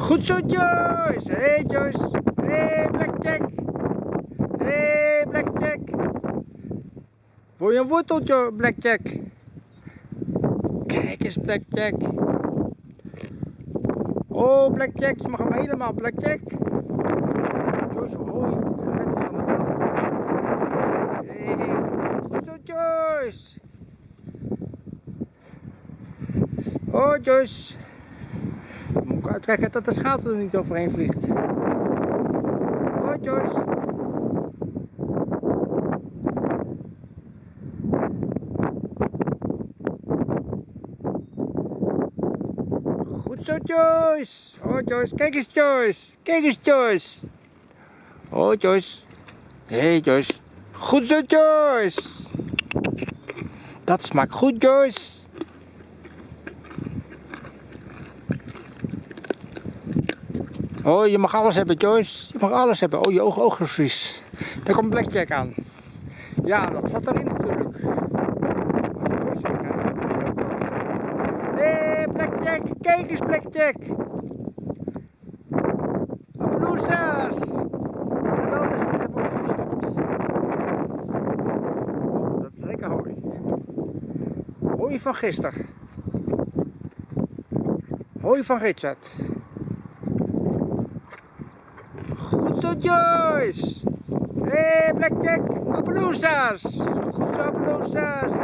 Goed zo, Joyce. Hey, Joyce. Hey, Blackjack. Hey, Blackjack. Wil je een worteltje, Blackjack? Kijk eens, Blackjack. Oh, Blackjack, je mag hem helemaal, Blackjack. Joyce, hoi. Net van de. Hey, goed zo, Joyce. Oh, Joyce. Moet dat de schater er niet overheen vliegt. Oh, Joyce. Goed zo, Joyce. Oh, Joyce. Kijk eens, Joyce. Kijk eens, Joyce. Oh, Joyce. Hey, Joyce. Goed zo, Joyce. Dat smaakt goed, Joyce. Oh, je mag alles hebben, Joyce. Je mag alles hebben. Oh, je oog, oog is vies. Daar komt Blackjack aan. Ja, dat zat erin natuurlijk. Hé, Blackjack. Kijk eens, Blackjack. Applausas. Maar wel is het gewoon verstopt. Oh, dat is lekker hooi. Hooi van gisteren. Hooi van Richard. Goed zo, Joyce! Hé, hey, Blackjack! Appaloosas! Goed zo, Appaloosas!